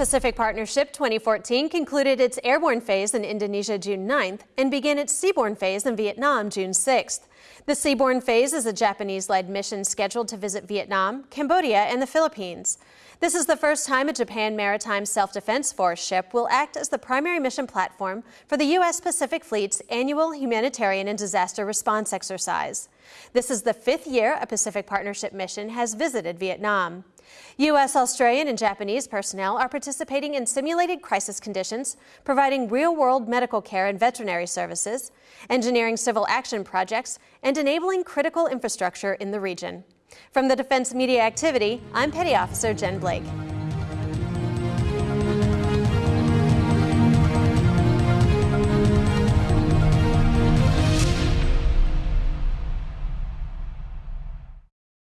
Pacific Partnership 2014 concluded its airborne phase in Indonesia June 9th and began its seaborne phase in Vietnam June 6th. The seaborne phase is a Japanese-led mission scheduled to visit Vietnam, Cambodia, and the Philippines. This is the first time a Japan Maritime Self-Defense Force ship will act as the primary mission platform for the U.S. Pacific Fleet's annual humanitarian and disaster response exercise. This is the fifth year a Pacific Partnership mission has visited Vietnam. U.S., Australian, and Japanese personnel are participating in simulated crisis conditions, providing real-world medical care and veterinary services, engineering civil action projects, and enabling critical infrastructure in the region. From the Defense Media Activity, I'm Petty Officer Jen Blake.